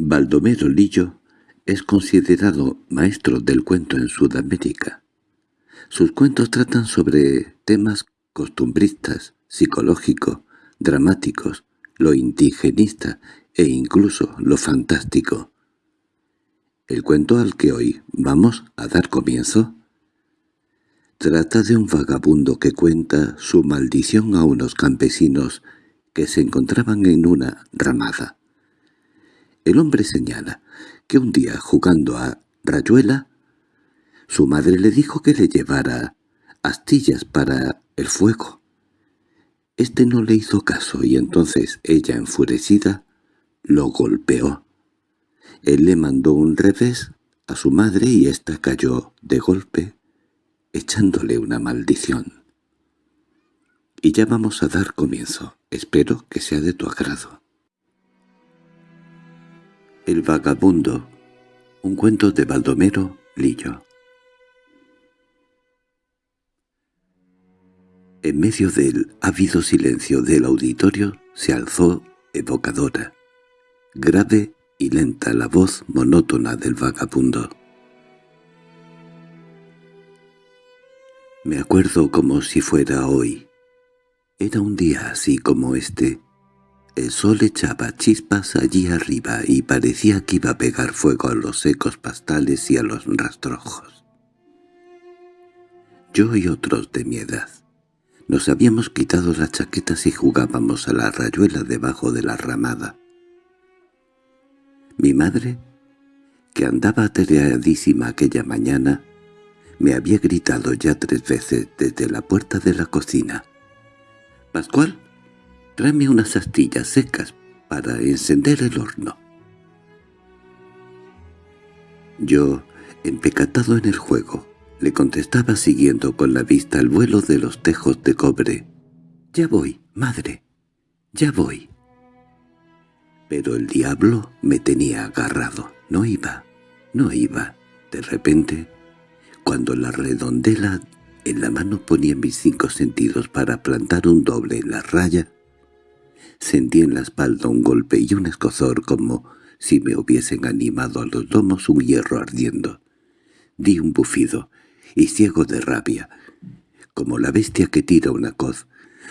Baldomero Lillo es considerado maestro del cuento en Sudamérica. Sus cuentos tratan sobre temas costumbristas, psicológicos, dramáticos, lo indigenista e incluso lo fantástico. El cuento al que hoy vamos a dar comienzo trata de un vagabundo que cuenta su maldición a unos campesinos que se encontraban en una ramada. El hombre señala que un día, jugando a rayuela, su madre le dijo que le llevara astillas para el fuego. Este no le hizo caso y entonces ella, enfurecida, lo golpeó. Él le mandó un revés a su madre y ésta cayó de golpe, echándole una maldición. Y ya vamos a dar comienzo. Espero que sea de tu agrado. El vagabundo. Un cuento de Baldomero Lillo. En medio del ávido silencio del auditorio se alzó evocadora, grave y lenta la voz monótona del vagabundo. Me acuerdo como si fuera hoy. Era un día así como este, el sol echaba chispas allí arriba y parecía que iba a pegar fuego a los secos pastales y a los rastrojos. Yo y otros de mi edad nos habíamos quitado las chaquetas y jugábamos a la rayuela debajo de la ramada. Mi madre, que andaba atareadísima aquella mañana, me había gritado ya tres veces desde la puerta de la cocina. «Pascual, Tráeme unas astillas secas para encender el horno. Yo, empecatado en el juego, le contestaba siguiendo con la vista el vuelo de los tejos de cobre. «Ya voy, madre, ya voy». Pero el diablo me tenía agarrado. No iba, no iba. De repente, cuando la redondela en la mano ponía mis cinco sentidos para plantar un doble en la raya, Sentí en la espalda un golpe y un escozor como si me hubiesen animado a los lomos un hierro ardiendo. Di un bufido, y ciego de rabia, como la bestia que tira una coz,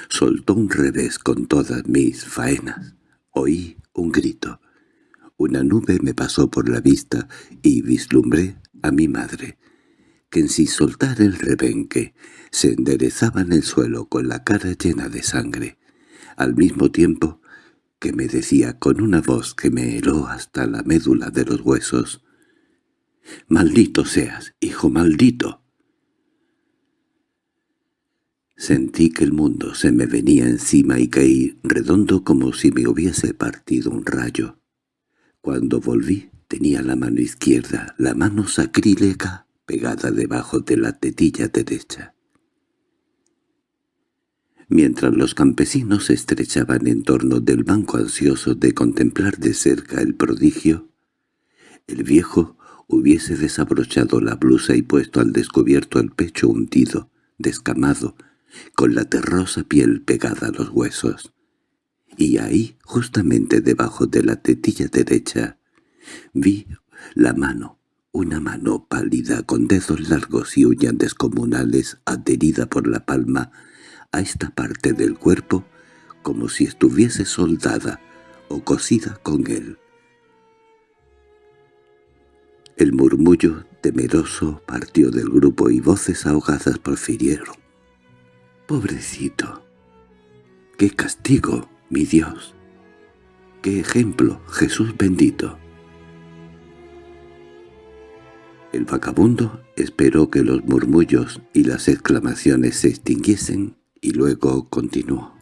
soltó un revés con todas mis faenas. Oí un grito. Una nube me pasó por la vista y vislumbré a mi madre, que sin soltar el rebenque se enderezaba en el suelo con la cara llena de sangre al mismo tiempo que me decía con una voz que me heló hasta la médula de los huesos, «¡Maldito seas, hijo maldito!». Sentí que el mundo se me venía encima y caí redondo como si me hubiese partido un rayo. Cuando volví tenía la mano izquierda, la mano sacrílega, pegada debajo de la tetilla derecha. Mientras los campesinos se estrechaban en torno del banco ansiosos de contemplar de cerca el prodigio, el viejo hubiese desabrochado la blusa y puesto al descubierto el pecho hundido, descamado, con la terrosa piel pegada a los huesos. Y ahí, justamente debajo de la tetilla derecha, vi la mano, una mano pálida con dedos largos y uñas descomunales adherida por la palma a esta parte del cuerpo como si estuviese soldada o cosida con él. El murmullo temeroso partió del grupo y voces ahogadas profirieron. «¡Pobrecito! ¡Qué castigo, mi Dios! ¡Qué ejemplo, Jesús bendito!» El vagabundo esperó que los murmullos y las exclamaciones se extinguiesen y luego continuó.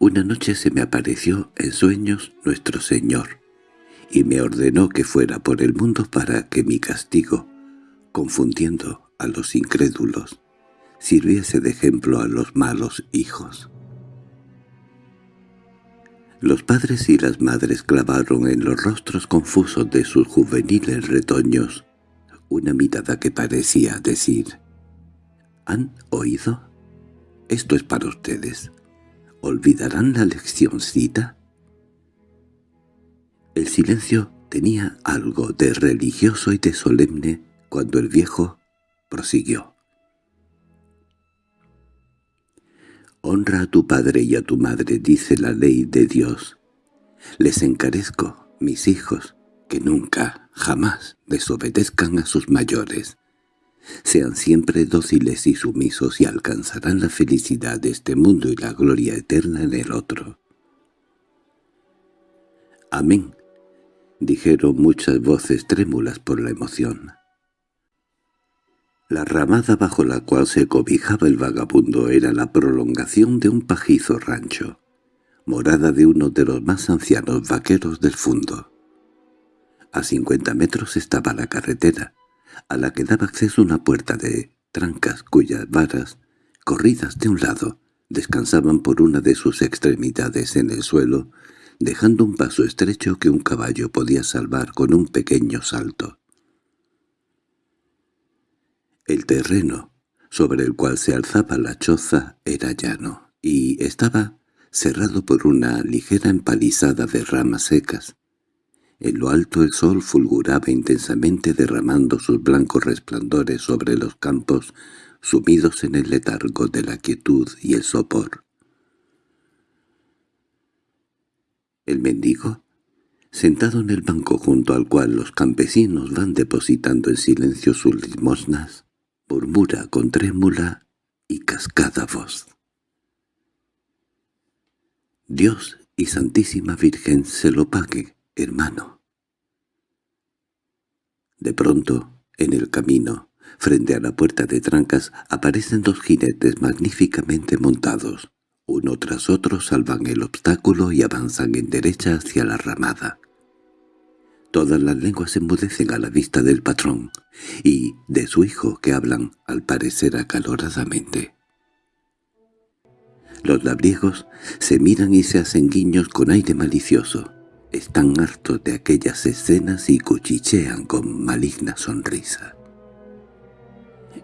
Una noche se me apareció en sueños nuestro Señor, y me ordenó que fuera por el mundo para que mi castigo, confundiendo a los incrédulos, sirviese de ejemplo a los malos hijos. Los padres y las madres clavaron en los rostros confusos de sus juveniles retoños una mirada que parecía decir ¿Han oído? Esto es para ustedes. ¿Olvidarán la leccióncita? El silencio tenía algo de religioso y de solemne cuando el viejo prosiguió. Honra a tu padre y a tu madre, dice la ley de Dios. Les encarezco, mis hijos, que nunca, jamás desobedezcan a sus mayores. Sean siempre dóciles y sumisos y alcanzarán la felicidad de este mundo y la gloria eterna en el otro. Amén, dijeron muchas voces trémulas por la emoción. La ramada bajo la cual se cobijaba el vagabundo era la prolongación de un pajizo rancho, morada de uno de los más ancianos vaqueros del fundo. A cincuenta metros estaba la carretera, a la que daba acceso una puerta de trancas cuyas varas, corridas de un lado, descansaban por una de sus extremidades en el suelo, dejando un paso estrecho que un caballo podía salvar con un pequeño salto. El terreno sobre el cual se alzaba la choza era llano, y estaba cerrado por una ligera empalizada de ramas secas. En lo alto el sol fulguraba intensamente derramando sus blancos resplandores sobre los campos sumidos en el letargo de la quietud y el sopor. El mendigo, sentado en el banco junto al cual los campesinos van depositando en silencio sus limosnas, murmura con trémula y cascada voz. Dios y Santísima Virgen se lo pague, hermano. De pronto, en el camino, frente a la puerta de trancas, aparecen dos jinetes magníficamente montados. Uno tras otro salvan el obstáculo y avanzan en derecha hacia la ramada. Todas las lenguas enmudecen a la vista del patrón y de su hijo que hablan, al parecer acaloradamente. Los labriegos se miran y se hacen guiños con aire malicioso. Están hartos de aquellas escenas y cuchichean con maligna sonrisa.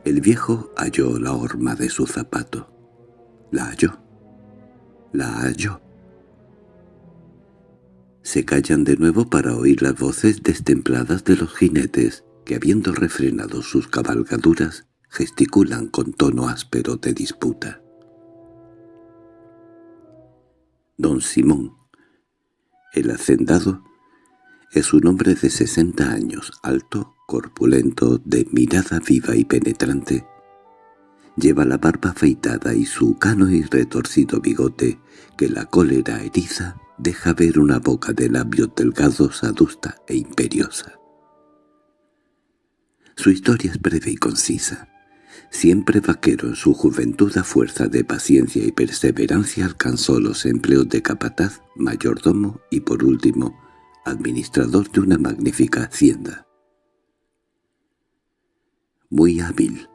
El viejo halló la horma de su zapato. La halló la hallo. Se callan de nuevo para oír las voces destempladas de los jinetes que, habiendo refrenado sus cabalgaduras, gesticulan con tono áspero de disputa. Don Simón, el hacendado, es un hombre de sesenta años, alto, corpulento, de mirada viva y penetrante, Lleva la barba afeitada y su cano y retorcido bigote, que la cólera eriza, deja ver una boca de labios delgados, adusta e imperiosa. Su historia es breve y concisa. Siempre vaquero en su juventud a fuerza de paciencia y perseverancia alcanzó los empleos de capataz, mayordomo y por último, administrador de una magnífica hacienda. Muy hábil,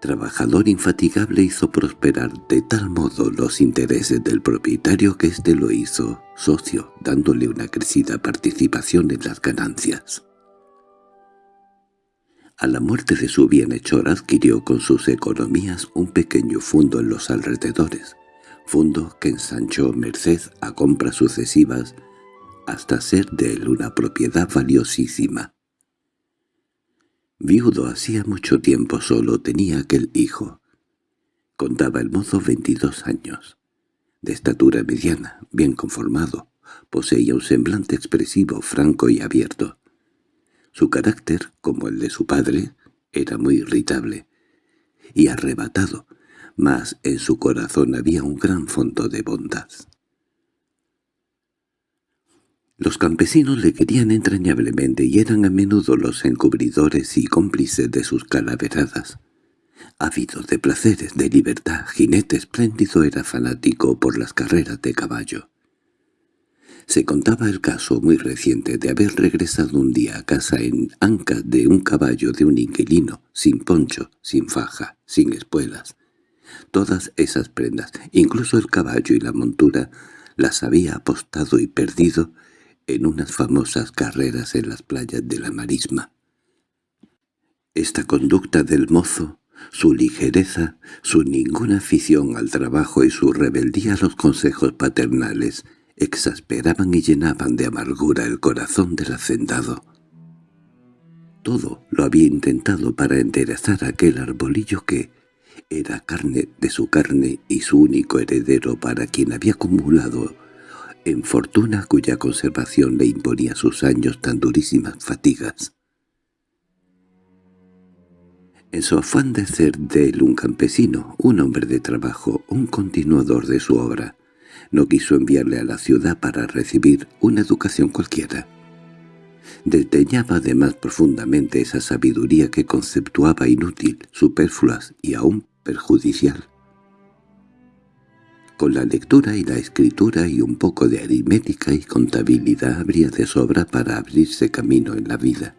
Trabajador infatigable hizo prosperar de tal modo los intereses del propietario que éste lo hizo socio, dándole una crecida participación en las ganancias. A la muerte de su bienhechor adquirió con sus economías un pequeño fundo en los alrededores, fundo que ensanchó merced a compras sucesivas hasta ser de él una propiedad valiosísima. Viudo hacía mucho tiempo solo tenía aquel hijo. Contaba el mozo veintidós años. De estatura mediana, bien conformado, poseía un semblante expresivo, franco y abierto. Su carácter, como el de su padre, era muy irritable y arrebatado, mas en su corazón había un gran fondo de bondad. Los campesinos le querían entrañablemente y eran a menudo los encubridores y cómplices de sus calaveradas. Ávido de placeres, de libertad, jinete espléndido era fanático por las carreras de caballo. Se contaba el caso muy reciente de haber regresado un día a casa en anca de un caballo de un inquilino, sin poncho, sin faja, sin espuelas. Todas esas prendas, incluso el caballo y la montura, las había apostado y perdido en unas famosas carreras en las playas de la marisma. Esta conducta del mozo, su ligereza, su ninguna afición al trabajo y su rebeldía a los consejos paternales exasperaban y llenaban de amargura el corazón del hacendado. Todo lo había intentado para enderezar aquel arbolillo que era carne de su carne y su único heredero para quien había acumulado en fortuna cuya conservación le imponía sus años tan durísimas fatigas. En su afán de ser de él un campesino, un hombre de trabajo, un continuador de su obra, no quiso enviarle a la ciudad para recibir una educación cualquiera. Desdeñaba además profundamente esa sabiduría que conceptuaba inútil, superflua y aún perjudicial. Con la lectura y la escritura y un poco de aritmética y contabilidad habría de sobra para abrirse camino en la vida.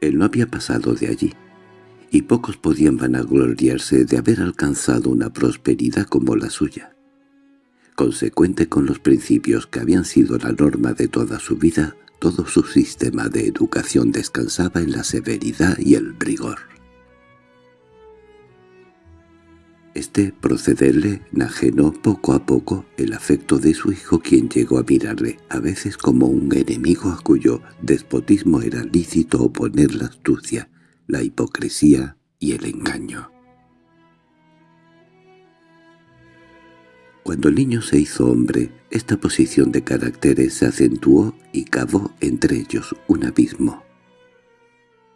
Él no había pasado de allí, y pocos podían vanagloriarse de haber alcanzado una prosperidad como la suya. Consecuente con los principios que habían sido la norma de toda su vida, todo su sistema de educación descansaba en la severidad y el rigor. Este procederle enajenó poco a poco el afecto de su hijo quien llegó a mirarle, a veces como un enemigo a cuyo despotismo era lícito oponer la astucia, la hipocresía y el engaño. Cuando el niño se hizo hombre, esta posición de caracteres se acentuó y cavó entre ellos un abismo.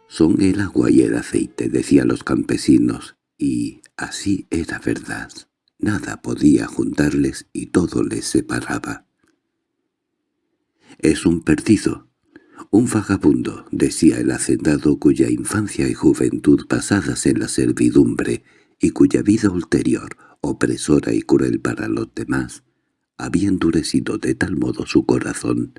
«Son el agua y el aceite», decían los campesinos, y así era verdad. Nada podía juntarles y todo les separaba. «Es un perdido, un vagabundo», decía el hacendado cuya infancia y juventud pasadas en la servidumbre y cuya vida ulterior, opresora y cruel para los demás, había endurecido de tal modo su corazón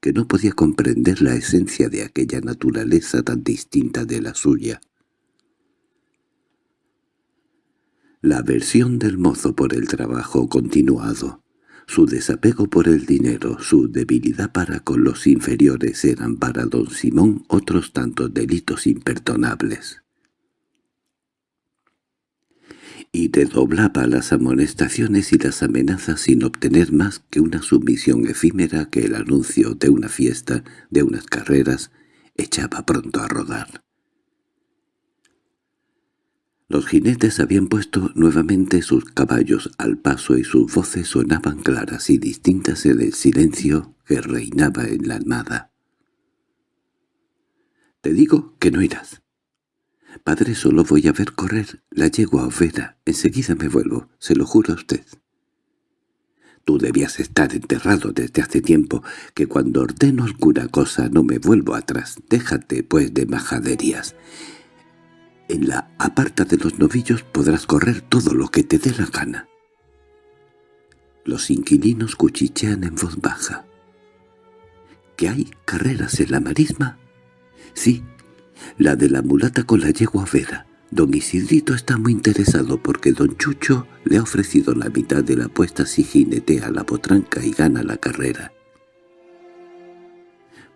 que no podía comprender la esencia de aquella naturaleza tan distinta de la suya. La aversión del mozo por el trabajo continuado, su desapego por el dinero, su debilidad para con los inferiores eran para don Simón otros tantos delitos imperdonables. Y redoblaba las amonestaciones y las amenazas sin obtener más que una sumisión efímera que el anuncio de una fiesta, de unas carreras, echaba pronto a rodar. Los jinetes habían puesto nuevamente sus caballos al paso y sus voces sonaban claras y distintas en el silencio que reinaba en la nada. «Te digo que no irás. Padre, solo voy a ver correr la yegua overa. Enseguida me vuelvo, se lo juro a usted». Tú debías estar enterrado desde hace tiempo, que cuando ordeno alguna cosa no me vuelvo atrás. Déjate, pues, de majaderías. En la aparta de los novillos podrás correr todo lo que te dé la gana. Los inquilinos cuchichean en voz baja. ¿Que hay carreras en la marisma? Sí, la de la mulata con la yegua vera. Don Isidrito está muy interesado porque don Chucho le ha ofrecido la mitad de la apuesta si jinetea la potranca y gana la carrera.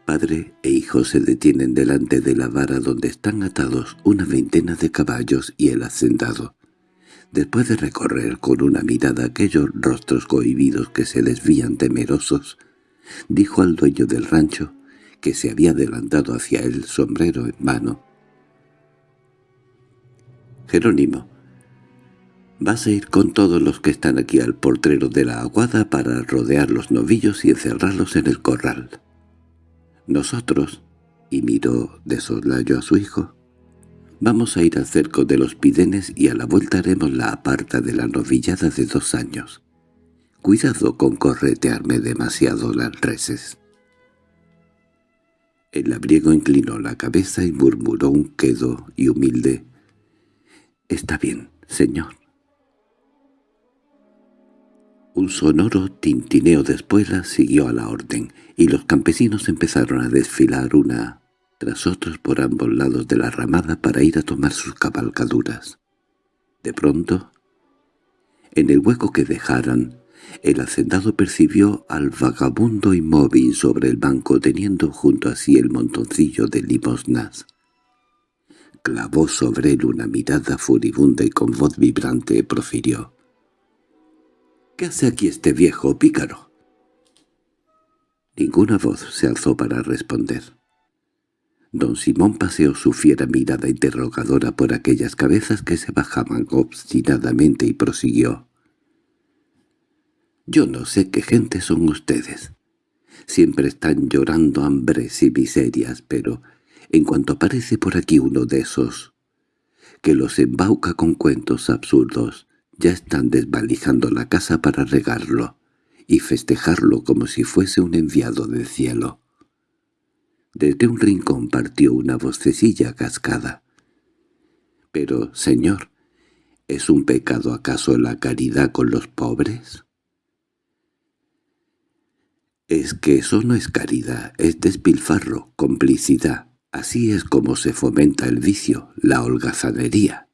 Padre e hijo se detienen delante de la vara donde están atados una veintena de caballos y el hacendado. Después de recorrer con una mirada aquellos rostros cohibidos que se desvían temerosos, dijo al dueño del rancho, que se había adelantado hacia él sombrero en mano. «Jerónimo, vas a ir con todos los que están aquí al portrero de la aguada para rodear los novillos y encerrarlos en el corral». Nosotros, y miró de soslayo a su hijo, vamos a ir al cerco de los pidenes y a la vuelta haremos la aparta de la novillada de dos años. Cuidado con corretearme demasiado las reses. El labriego inclinó la cabeza y murmuró un quedo y humilde. «Está bien, señor». Un sonoro tintineo de espuelas siguió a la orden, y los campesinos empezaron a desfilar una tras otros por ambos lados de la ramada para ir a tomar sus cabalgaduras. De pronto, en el hueco que dejaran, el hacendado percibió al vagabundo inmóvil sobre el banco teniendo junto a sí el montoncillo de limosnas. Clavó sobre él una mirada furibunda y con voz vibrante profirió. ¿Qué hace aquí este viejo pícaro? Ninguna voz se alzó para responder. Don Simón paseó su fiera mirada interrogadora por aquellas cabezas que se bajaban obstinadamente y prosiguió. «Yo no sé qué gente son ustedes. Siempre están llorando hambres y miserias, pero en cuanto aparece por aquí uno de esos que los embauca con cuentos absurdos, ya están desvalijando la casa para regarlo y festejarlo como si fuese un enviado del cielo. Desde un rincón partió una vocecilla cascada. «Pero, señor, ¿es un pecado acaso la caridad con los pobres?» «Es que eso no es caridad, es despilfarro, complicidad. Así es como se fomenta el vicio, la holgazanería».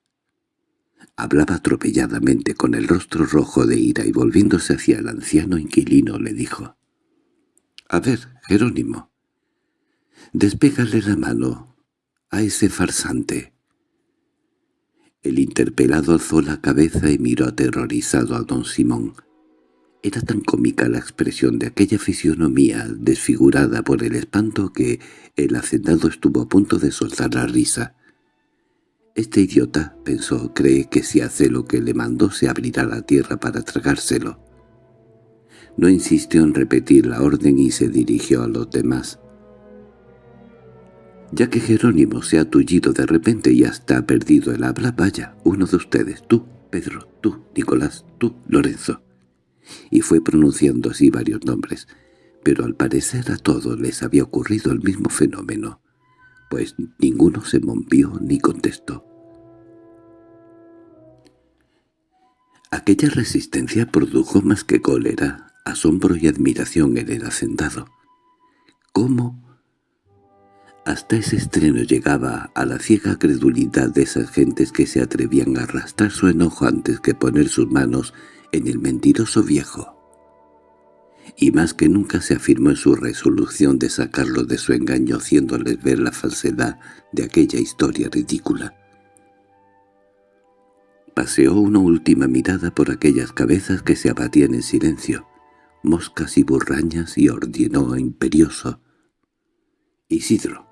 Hablaba atropelladamente con el rostro rojo de ira y volviéndose hacia el anciano inquilino le dijo. «A ver, Jerónimo, despégale la mano a ese farsante». El interpelado alzó la cabeza y miró aterrorizado a don Simón. Era tan cómica la expresión de aquella fisionomía desfigurada por el espanto que el hacendado estuvo a punto de soltar la risa. Este idiota, pensó, cree que si hace lo que le mandó se abrirá la tierra para tragárselo. No insistió en repetir la orden y se dirigió a los demás. Ya que Jerónimo se ha tullido de repente y hasta ha perdido el habla, vaya, uno de ustedes, tú, Pedro, tú, Nicolás, tú, Lorenzo. Y fue pronunciando así varios nombres, pero al parecer a todos les había ocurrido el mismo fenómeno pues ninguno se movió ni contestó. Aquella resistencia produjo más que cólera, asombro y admiración en el hacendado. ¿Cómo? Hasta ese estreno llegaba a la ciega credulidad de esas gentes que se atrevían a arrastrar su enojo antes que poner sus manos en el mentiroso viejo y más que nunca se afirmó en su resolución de sacarlo de su engaño haciéndoles ver la falsedad de aquella historia ridícula. Paseó una última mirada por aquellas cabezas que se abatían en silencio, moscas y burrañas, y ordenó imperioso. «Isidro,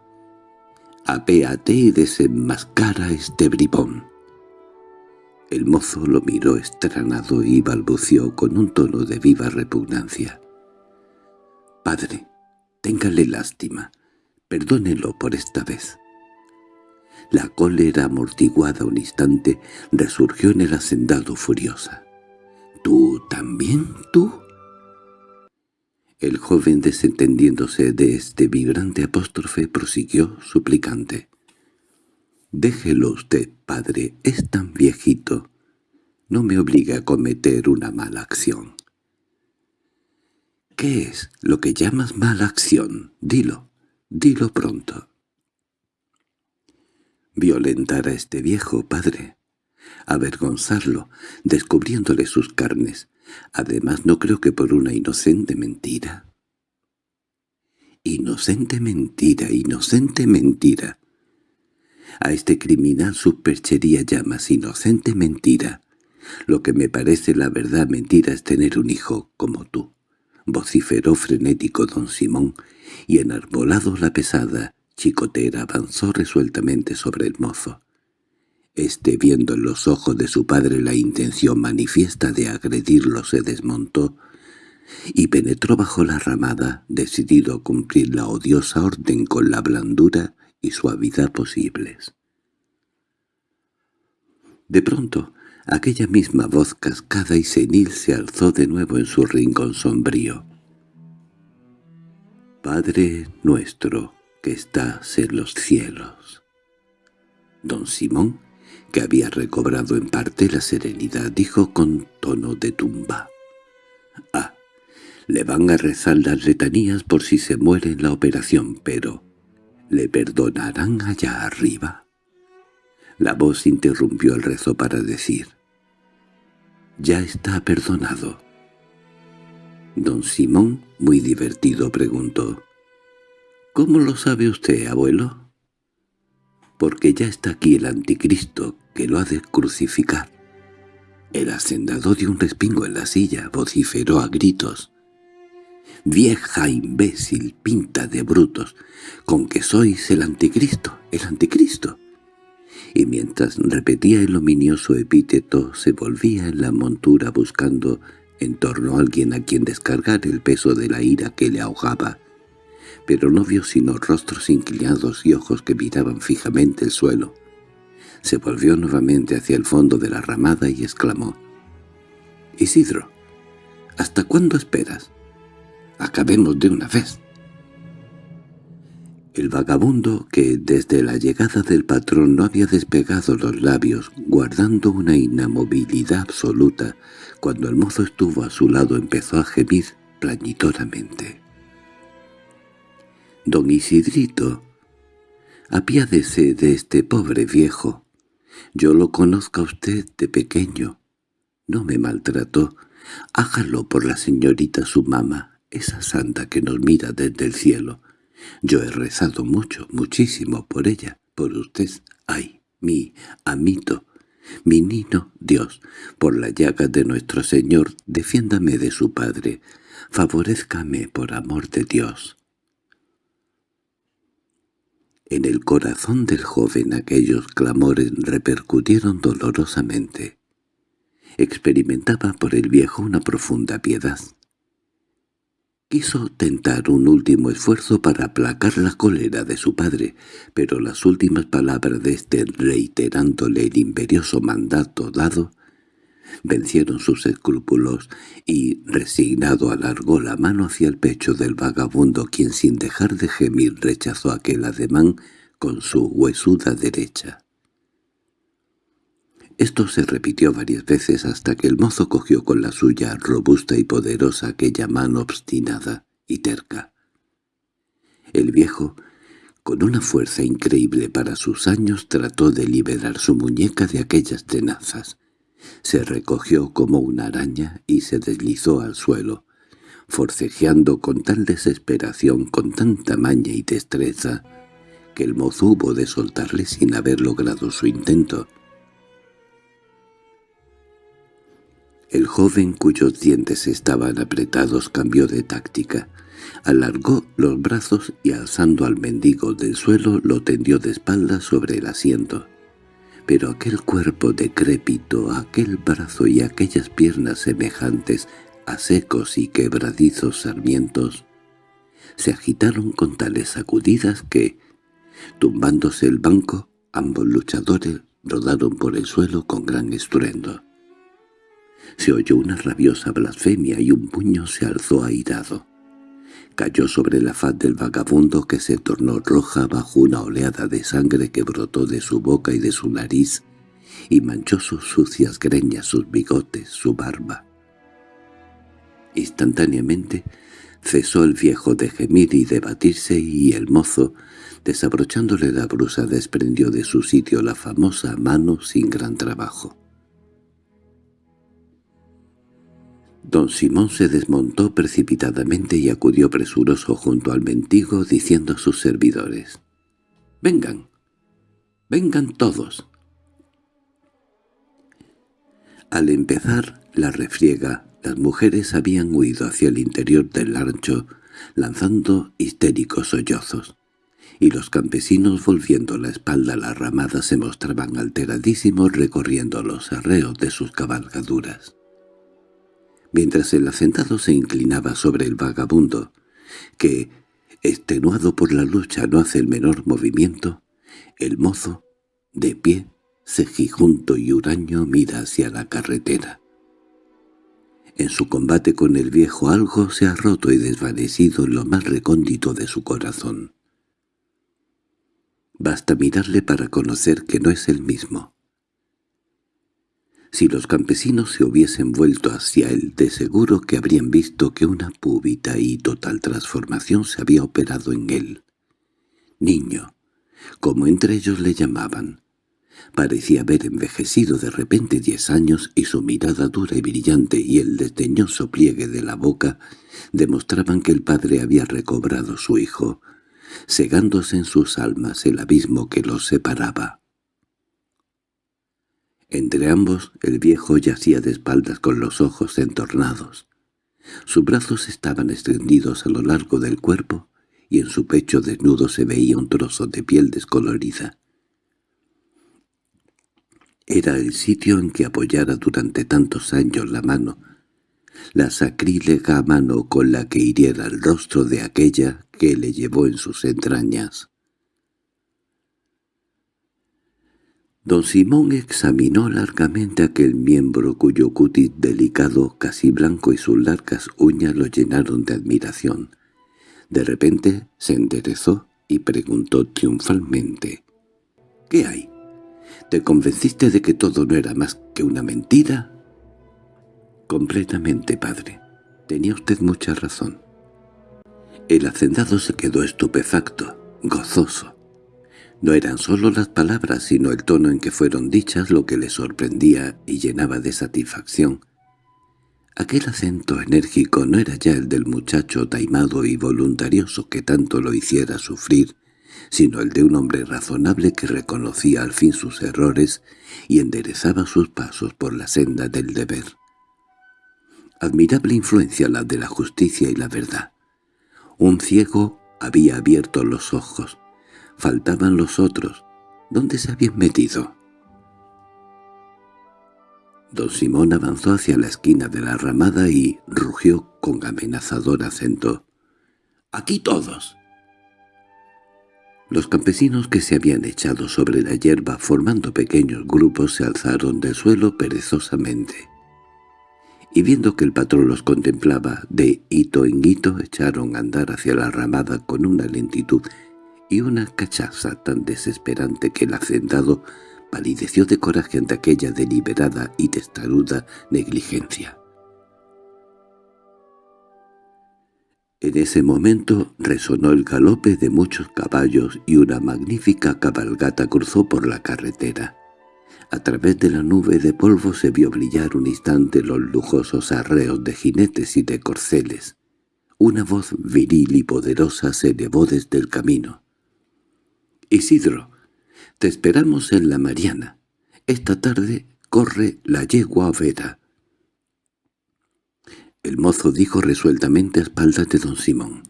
apéate y desenmascara este bribón». El mozo lo miró estranado y balbució con un tono de viva repugnancia. «Padre, téngale lástima, perdónelo por esta vez». La cólera amortiguada un instante resurgió en el hacendado furiosa. «¿Tú también, tú?» El joven, desentendiéndose de este vibrante apóstrofe, prosiguió suplicante. «Déjelo usted, padre, es tan viejito. No me obliga a cometer una mala acción». ¿Qué es lo que llamas mala acción? Dilo, dilo pronto. Violentar a este viejo padre, avergonzarlo, descubriéndole sus carnes. Además no creo que por una inocente mentira. Inocente mentira, inocente mentira. A este criminal su perchería llamas inocente mentira. Lo que me parece la verdad mentira es tener un hijo como tú vociferó frenético don Simón, y enarbolado la pesada chicotera avanzó resueltamente sobre el mozo. Este, viendo en los ojos de su padre la intención manifiesta de agredirlo, se desmontó y penetró bajo la ramada, decidido a cumplir la odiosa orden con la blandura y suavidad posibles. De pronto, Aquella misma voz cascada y senil se alzó de nuevo en su rincón sombrío. «Padre nuestro que estás en los cielos». Don Simón, que había recobrado en parte la serenidad, dijo con tono de tumba. «Ah, le van a rezar las letanías por si se muere en la operación, pero ¿le perdonarán allá arriba?» La voz interrumpió el rezo para decir, «Ya está perdonado». Don Simón, muy divertido, preguntó, «¿Cómo lo sabe usted, abuelo?» «Porque ya está aquí el anticristo que lo ha de crucificar». El hacendado dio un respingo en la silla, vociferó a gritos. «¡Vieja imbécil, pinta de brutos! ¡Con que sois el anticristo, el anticristo!» Y mientras repetía el ominioso epíteto, se volvía en la montura buscando en torno a alguien a quien descargar el peso de la ira que le ahogaba. Pero no vio sino rostros inclinados y ojos que miraban fijamente el suelo. Se volvió nuevamente hacia el fondo de la ramada y exclamó. «Isidro, ¿hasta cuándo esperas? Acabemos de una vez». El vagabundo, que desde la llegada del patrón no había despegado los labios, guardando una inamovilidad absoluta, cuando el mozo estuvo a su lado empezó a gemir plañidoramente. «Don Isidrito, apiádese de este pobre viejo. Yo lo conozco a usted de pequeño. No me maltrató. Hágalo por la señorita su mamá, esa santa que nos mira desde el cielo. Yo he rezado mucho, muchísimo por ella, por usted. Ay, mi amito, mi nino Dios, por la llaga de nuestro Señor, defiéndame de su Padre. Favorezcame por amor de Dios. En el corazón del joven aquellos clamores repercutieron dolorosamente. Experimentaba por el viejo una profunda piedad. Quiso tentar un último esfuerzo para aplacar la cólera de su padre, pero las últimas palabras de éste reiterándole el imperioso mandato dado, vencieron sus escrúpulos y, resignado, alargó la mano hacia el pecho del vagabundo, quien sin dejar de gemir rechazó aquel ademán con su huesuda derecha. Esto se repitió varias veces hasta que el mozo cogió con la suya robusta y poderosa aquella mano obstinada y terca. El viejo, con una fuerza increíble para sus años, trató de liberar su muñeca de aquellas tenazas. Se recogió como una araña y se deslizó al suelo, forcejeando con tal desesperación, con tanta maña y destreza, que el mozo hubo de soltarle sin haber logrado su intento. El joven cuyos dientes estaban apretados cambió de táctica. Alargó los brazos y alzando al mendigo del suelo lo tendió de espaldas sobre el asiento pero aquel cuerpo decrépito, aquel brazo y aquellas piernas semejantes a secos y quebradizos sarmientos, se agitaron con tales sacudidas que, tumbándose el banco, ambos luchadores rodaron por el suelo con gran estruendo. Se oyó una rabiosa blasfemia y un puño se alzó airado cayó sobre la faz del vagabundo que se tornó roja bajo una oleada de sangre que brotó de su boca y de su nariz y manchó sus sucias greñas, sus bigotes, su barba. Instantáneamente cesó el viejo de gemir y de batirse y el mozo, desabrochándole la brusa, desprendió de su sitio la famosa mano sin gran trabajo. Don Simón se desmontó precipitadamente y acudió presuroso junto al mendigo diciendo a sus servidores, «¡Vengan! ¡Vengan todos!». Al empezar la refriega, las mujeres habían huido hacia el interior del rancho, lanzando histéricos sollozos, y los campesinos volviendo la espalda a la ramada se mostraban alteradísimos recorriendo los arreos de sus cabalgaduras mientras el hacendado se inclinaba sobre el vagabundo, que, extenuado por la lucha, no hace el menor movimiento, el mozo, de pie, cejijunto y huraño, mira hacia la carretera. En su combate con el viejo algo se ha roto y desvanecido en lo más recóndito de su corazón. Basta mirarle para conocer que no es el mismo. Si los campesinos se hubiesen vuelto hacia él, de seguro que habrían visto que una púbita y total transformación se había operado en él. Niño, como entre ellos le llamaban, parecía haber envejecido de repente diez años y su mirada dura y brillante y el desdeñoso pliegue de la boca demostraban que el padre había recobrado su hijo, cegándose en sus almas el abismo que los separaba. Entre ambos el viejo yacía de espaldas con los ojos entornados. Sus brazos estaban extendidos a lo largo del cuerpo y en su pecho desnudo se veía un trozo de piel descolorida. Era el sitio en que apoyara durante tantos años la mano, la sacrílega mano con la que hiriera el rostro de aquella que le llevó en sus entrañas. Don Simón examinó largamente aquel miembro cuyo cutis delicado, casi blanco y sus largas uñas lo llenaron de admiración. De repente se enderezó y preguntó triunfalmente. —¿Qué hay? ¿Te convenciste de que todo no era más que una mentira? —Completamente, padre. Tenía usted mucha razón. El hacendado se quedó estupefacto, gozoso. No eran solo las palabras, sino el tono en que fueron dichas lo que le sorprendía y llenaba de satisfacción. Aquel acento enérgico no era ya el del muchacho taimado y voluntarioso que tanto lo hiciera sufrir, sino el de un hombre razonable que reconocía al fin sus errores y enderezaba sus pasos por la senda del deber. Admirable influencia la de la justicia y la verdad. Un ciego había abierto los ojos, Faltaban los otros. ¿Dónde se habían metido? Don Simón avanzó hacia la esquina de la ramada y rugió con amenazador acento. —¡Aquí todos! Los campesinos que se habían echado sobre la hierba formando pequeños grupos se alzaron del suelo perezosamente. Y viendo que el patrón los contemplaba de hito en hito, echaron a andar hacia la ramada con una lentitud y una cachaza tan desesperante que el hacendado palideció de coraje ante aquella deliberada y testaruda negligencia. En ese momento resonó el galope de muchos caballos y una magnífica cabalgata cruzó por la carretera. A través de la nube de polvo se vio brillar un instante los lujosos arreos de jinetes y de corceles. Una voz viril y poderosa se elevó desde el camino. Isidro, te esperamos en la Mariana. Esta tarde corre la yegua Vera. El mozo dijo resueltamente a espaldas de don Simón.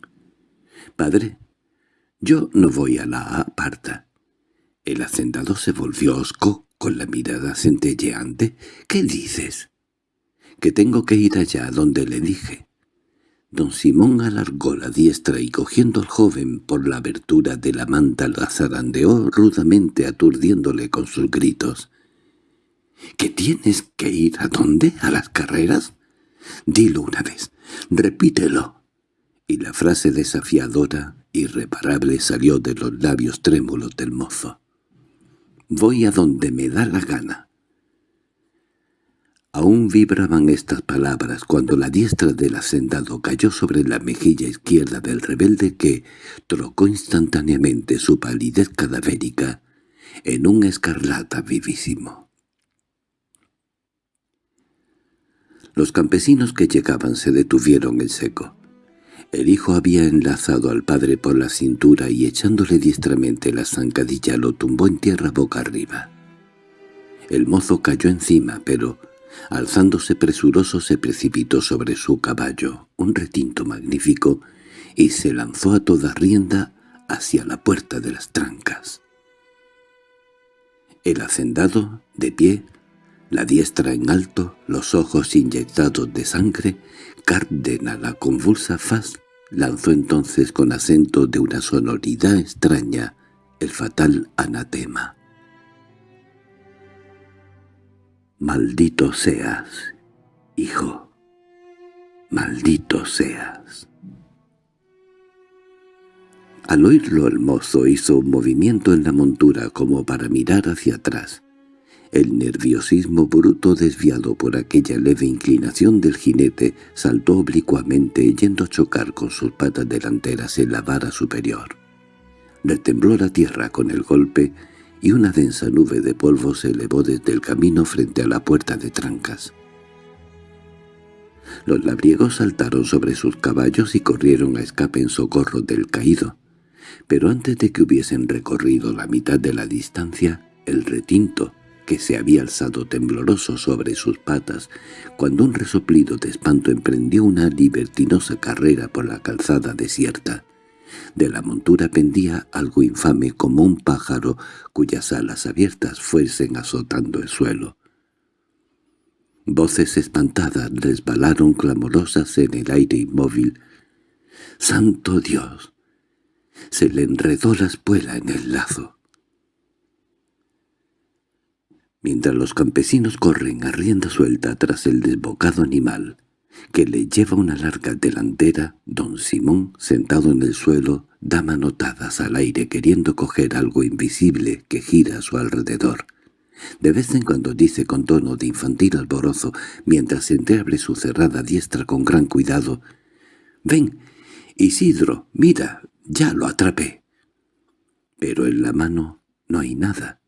«Padre, yo no voy a la aparta». El hacendado se volvió osco con la mirada centelleante. «¿Qué dices?» «Que tengo que ir allá donde le dije». Don Simón alargó la diestra y cogiendo al joven por la abertura de la manta la zarandeó rudamente aturdiéndole con sus gritos. —¿Que tienes que ir a dónde? ¿A las carreras? Dilo una vez, repítelo. Y la frase desafiadora, irreparable, salió de los labios trémulos del mozo. —Voy a donde me da la gana. Aún vibraban estas palabras cuando la diestra del hacendado cayó sobre la mejilla izquierda del rebelde que trocó instantáneamente su palidez cadavérica en un escarlata vivísimo. Los campesinos que llegaban se detuvieron en seco. El hijo había enlazado al padre por la cintura y echándole diestramente la zancadilla lo tumbó en tierra boca arriba. El mozo cayó encima, pero Alzándose presuroso se precipitó sobre su caballo, un retinto magnífico, y se lanzó a toda rienda hacia la puerta de las trancas. El hacendado, de pie, la diestra en alto, los ojos inyectados de sangre, Cárdena la convulsa faz, lanzó entonces con acento de una sonoridad extraña el fatal anatema. Maldito seas, hijo, maldito seas. Al oírlo el mozo hizo un movimiento en la montura como para mirar hacia atrás. El nerviosismo bruto desviado por aquella leve inclinación del jinete saltó oblicuamente yendo a chocar con sus patas delanteras en la vara superior. Le tembló la tierra con el golpe y una densa nube de polvo se elevó desde el camino frente a la puerta de trancas. Los labriegos saltaron sobre sus caballos y corrieron a escape en socorro del caído, pero antes de que hubiesen recorrido la mitad de la distancia, el retinto, que se había alzado tembloroso sobre sus patas, cuando un resoplido de espanto emprendió una libertinosa carrera por la calzada desierta. De la montura pendía algo infame como un pájaro cuyas alas abiertas fuesen azotando el suelo. Voces espantadas resbalaron clamorosas en el aire inmóvil. ¡Santo Dios! Se le enredó la espuela en el lazo. Mientras los campesinos corren a rienda suelta tras el desbocado animal, que le lleva una larga delantera, don Simón, sentado en el suelo, da manotadas al aire queriendo coger algo invisible que gira a su alrededor. De vez en cuando dice con tono de infantil alborozo, mientras entreabre su cerrada diestra con gran cuidado, «¡Ven, Isidro, mira, ya lo atrapé!» Pero en la mano no hay nada.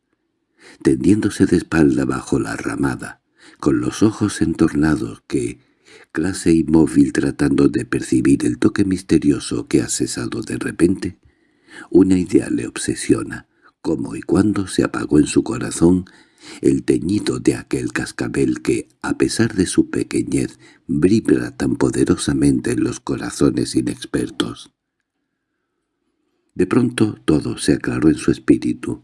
Tendiéndose de espalda bajo la ramada, con los ojos entornados que, clase inmóvil tratando de percibir el toque misterioso que ha cesado de repente, una idea le obsesiona, cómo y cuándo se apagó en su corazón el teñido de aquel cascabel que, a pesar de su pequeñez, vibra tan poderosamente en los corazones inexpertos. De pronto todo se aclaró en su espíritu.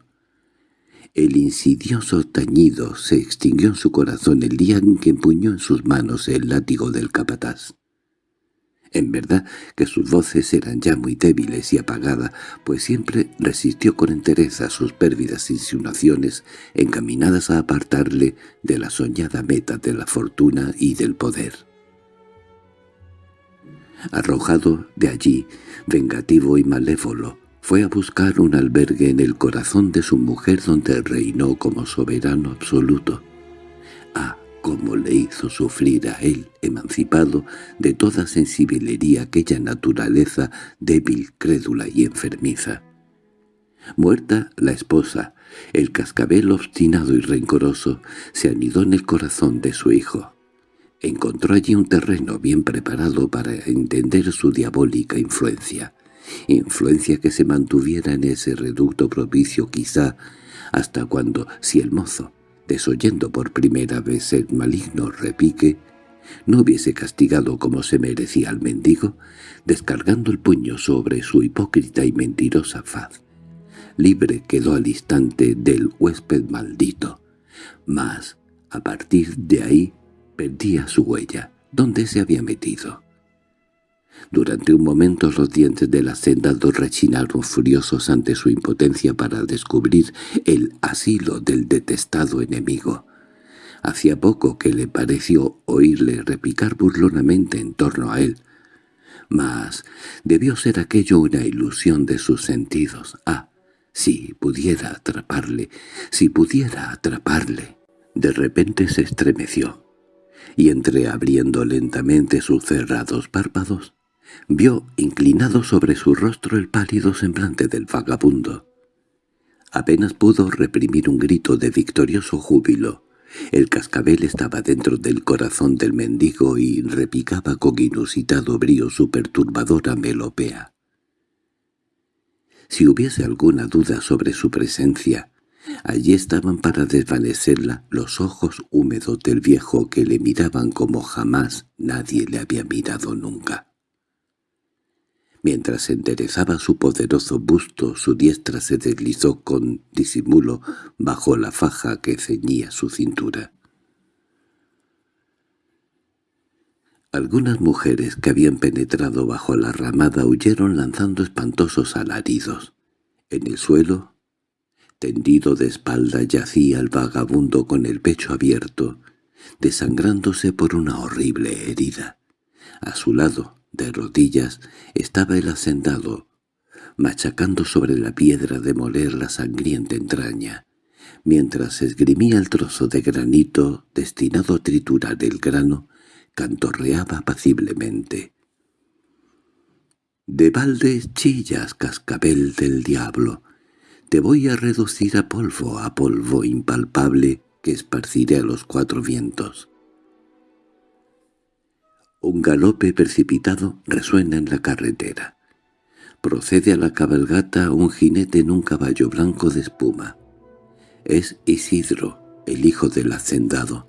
El insidioso tañido se extinguió en su corazón el día en que empuñó en sus manos el látigo del capataz. En verdad que sus voces eran ya muy débiles y apagadas, pues siempre resistió con entereza sus pérvidas insinuaciones encaminadas a apartarle de la soñada meta de la fortuna y del poder. Arrojado de allí, vengativo y malévolo, fue a buscar un albergue en el corazón de su mujer donde reinó como soberano absoluto. Ah, cómo le hizo sufrir a él, emancipado de toda sensibilería aquella naturaleza débil, crédula y enfermiza. Muerta la esposa, el cascabel obstinado y rencoroso se anidó en el corazón de su hijo. Encontró allí un terreno bien preparado para entender su diabólica influencia influencia que se mantuviera en ese reducto propicio quizá hasta cuando, si el mozo, desoyendo por primera vez el maligno repique, no hubiese castigado como se merecía al mendigo, descargando el puño sobre su hipócrita y mentirosa faz. Libre quedó al instante del huésped maldito, mas, a partir de ahí, perdía su huella, donde se había metido. Durante un momento los dientes del hacendado rechinaron furiosos ante su impotencia para descubrir el asilo del detestado enemigo. Hacía poco que le pareció oírle repicar burlonamente en torno a él. Mas debió ser aquello una ilusión de sus sentidos. Ah, si pudiera atraparle, si pudiera atraparle. De repente se estremeció, y entreabriendo lentamente sus cerrados párpados, Vio inclinado sobre su rostro el pálido semblante del vagabundo. Apenas pudo reprimir un grito de victorioso júbilo. El cascabel estaba dentro del corazón del mendigo y repicaba con inusitado brío su perturbadora melopea. Si hubiese alguna duda sobre su presencia, allí estaban para desvanecerla los ojos húmedos del viejo que le miraban como jamás nadie le había mirado nunca. Mientras enderezaba su poderoso busto, su diestra se deslizó con disimulo bajo la faja que ceñía su cintura. Algunas mujeres que habían penetrado bajo la ramada huyeron lanzando espantosos alaridos. En el suelo, tendido de espalda, yacía el vagabundo con el pecho abierto, desangrándose por una horrible herida. A su lado, de rodillas estaba el hacendado, machacando sobre la piedra de moler la sangrienta entraña, mientras esgrimía el trozo de granito destinado a triturar el grano, cantorreaba apaciblemente. «De balde chillas, cascabel del diablo, te voy a reducir a polvo, a polvo impalpable que esparciré a los cuatro vientos». Un galope precipitado resuena en la carretera. Procede a la cabalgata un jinete en un caballo blanco de espuma. Es Isidro, el hijo del hacendado.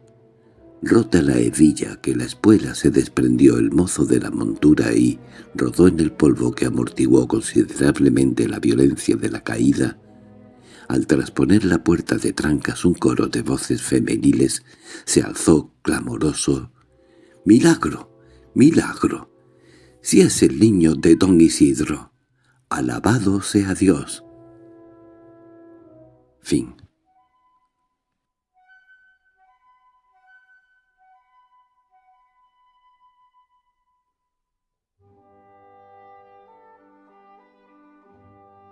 Rota la hebilla que la espuela se desprendió el mozo de la montura y rodó en el polvo que amortiguó considerablemente la violencia de la caída. Al trasponer la puerta de trancas un coro de voces femeniles se alzó clamoroso. «¡Milagro! ¡Milagro! ¡Si es el niño de don Isidro! ¡Alabado sea Dios!» Fin